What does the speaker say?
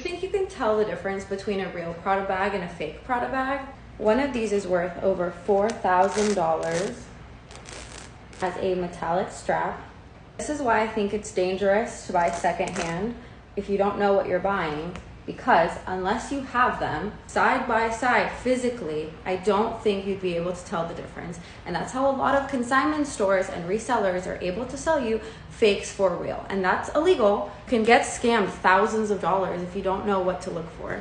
think you can tell the difference between a real Prada bag and a fake Prada bag? One of these is worth over $4,000 as a metallic strap. This is why I think it's dangerous to buy secondhand if you don't know what you're buying because unless you have them side by side physically, I don't think you'd be able to tell the difference. And that's how a lot of consignment stores and resellers are able to sell you fakes for real. And that's illegal. You can get scammed thousands of dollars if you don't know what to look for.